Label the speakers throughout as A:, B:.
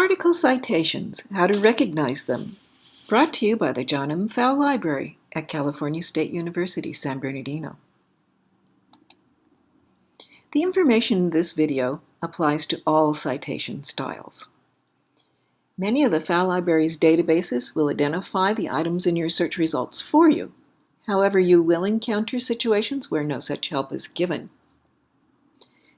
A: Article Citations, How to Recognize Them, brought to you by the John M. Pfau Library at California State University, San Bernardino. The information in this video applies to all citation styles. Many of the Pfau Library's databases will identify the items in your search results for you. However, you will encounter situations where no such help is given.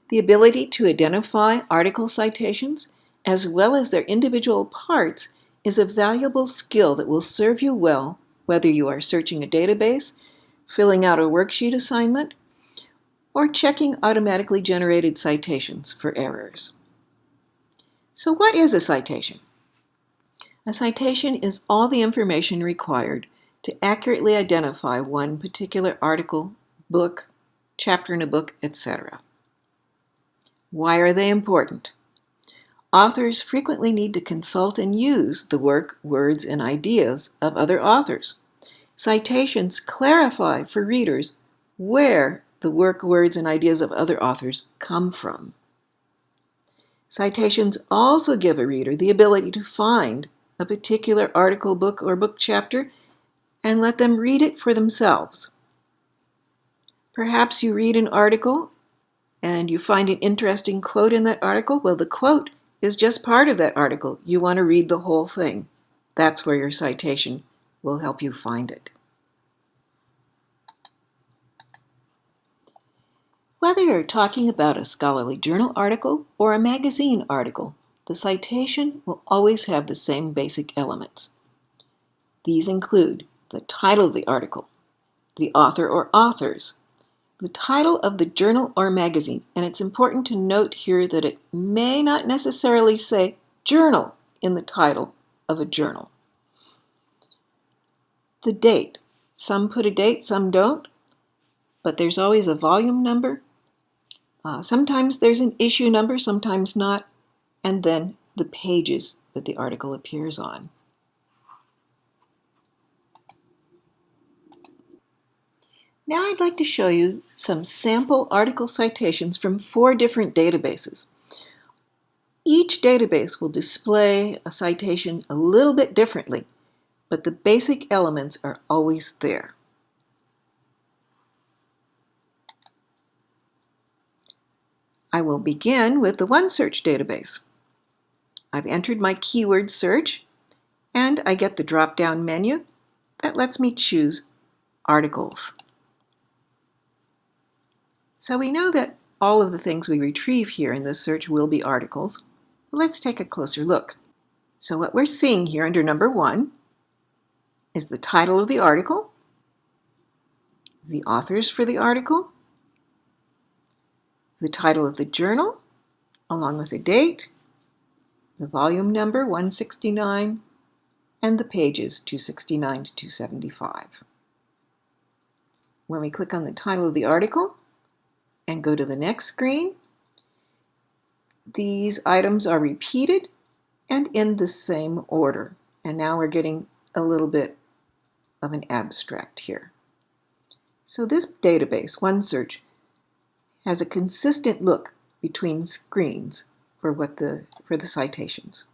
A: The ability to identify article citations as well as their individual parts, is a valuable skill that will serve you well whether you are searching a database, filling out a worksheet assignment, or checking automatically generated citations for errors. So what is a citation? A citation is all the information required to accurately identify one particular article, book, chapter in a book, etc. Why are they important? Authors frequently need to consult and use the work, words, and ideas of other authors. Citations clarify for readers where the work, words, and ideas of other authors come from. Citations also give a reader the ability to find a particular article, book, or book chapter and let them read it for themselves. Perhaps you read an article and you find an interesting quote in that article. Well, the quote is just part of that article. You want to read the whole thing. That's where your citation will help you find it. Whether you're talking about a scholarly journal article or a magazine article, the citation will always have the same basic elements. These include the title of the article, the author or authors, the title of the journal or magazine, and it's important to note here that it may not necessarily say journal in the title of a journal. The date. Some put a date, some don't, but there's always a volume number. Uh, sometimes there's an issue number, sometimes not, and then the pages that the article appears on. Now I'd like to show you some sample article citations from four different databases. Each database will display a citation a little bit differently, but the basic elements are always there. I will begin with the OneSearch database. I've entered my keyword search and I get the drop-down menu that lets me choose articles. So we know that all of the things we retrieve here in this search will be articles. Let's take a closer look. So what we're seeing here under number one is the title of the article, the authors for the article, the title of the journal, along with the date, the volume number 169, and the pages 269 to 275. When we click on the title of the article, and go to the next screen. These items are repeated and in the same order. And now we're getting a little bit of an abstract here. So this database, OneSearch, has a consistent look between screens for what the for the citations.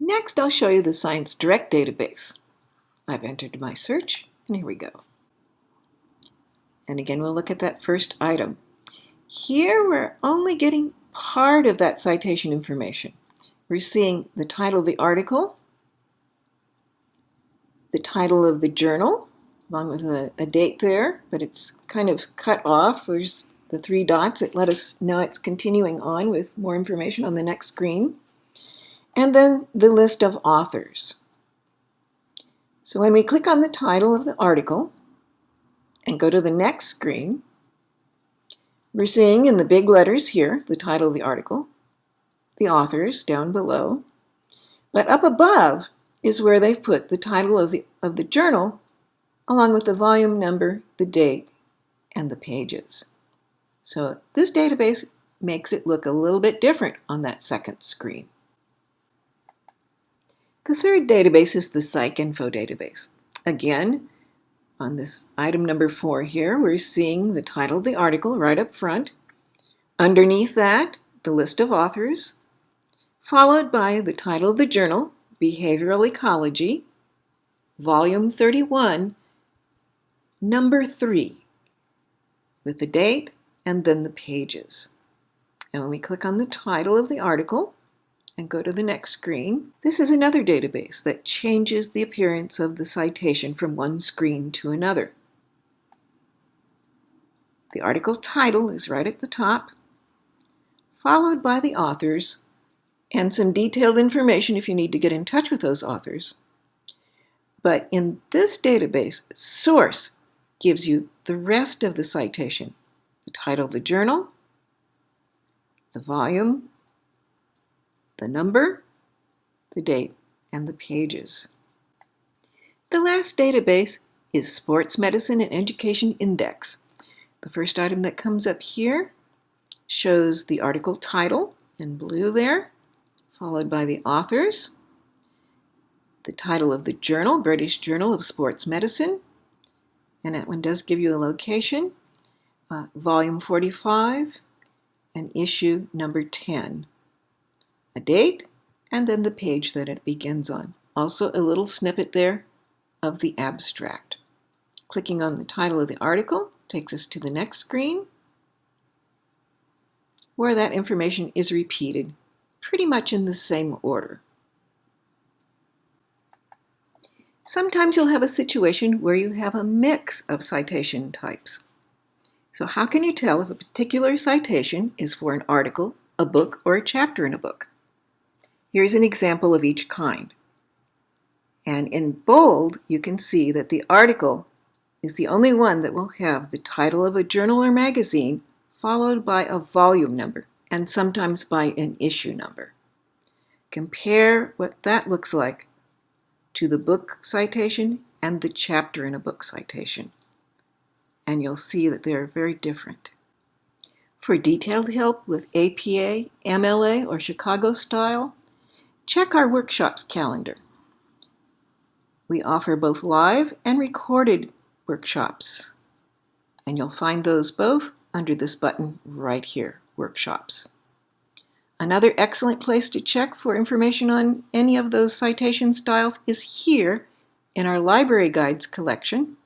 A: Next, I'll show you the Science Direct database. I've entered my search, and here we go. And again, we'll look at that first item. Here, we're only getting part of that citation information. We're seeing the title of the article, the title of the journal, along with a, a date there, but it's kind of cut off. There's the three dots that let us know it's continuing on with more information on the next screen. And then the list of authors. So when we click on the title of the article and go to the next screen, we're seeing in the big letters here the title of the article, the authors down below, but up above is where they've put the title of the, of the journal along with the volume number, the date, and the pages. So this database makes it look a little bit different on that second screen. The third database is the PsycInfo database. Again, on this item number four here, we're seeing the title of the article right up front. Underneath that, the list of authors, followed by the title of the journal, Behavioral Ecology, Volume 31, Number 3, with the date and then the pages. And when we click on the title of the article and go to the next screen, this is another database that changes the appearance of the citation from one screen to another. The article title is right at the top, followed by the authors and some detailed information if you need to get in touch with those authors. But in this database, source gives you the rest of the citation, the title of the journal, the volume, the number, the date, and the pages. The last database is Sports Medicine and Education Index. The first item that comes up here shows the article title in blue there, followed by the authors, the title of the journal, British Journal of Sports Medicine, and that one does give you a location, uh, volume 45, and issue number 10. A date, and then the page that it begins on. Also a little snippet there of the abstract. Clicking on the title of the article takes us to the next screen where that information is repeated pretty much in the same order. Sometimes you'll have a situation where you have a mix of citation types. So how can you tell if a particular citation is for an article, a book, or a chapter in a book? Here's an example of each kind. And in bold, you can see that the article is the only one that will have the title of a journal or magazine followed by a volume number and sometimes by an issue number. Compare what that looks like to the book citation and the chapter in a book citation and you'll see that they are very different. For detailed help with APA, MLA, or Chicago style, check our workshops calendar. We offer both live and recorded workshops, and you'll find those both under this button right here, Workshops. Another excellent place to check for information on any of those citation styles is here in our library guides collection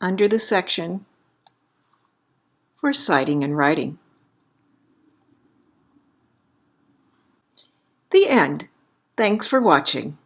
A: under the section for citing and writing. The end. Thanks for watching.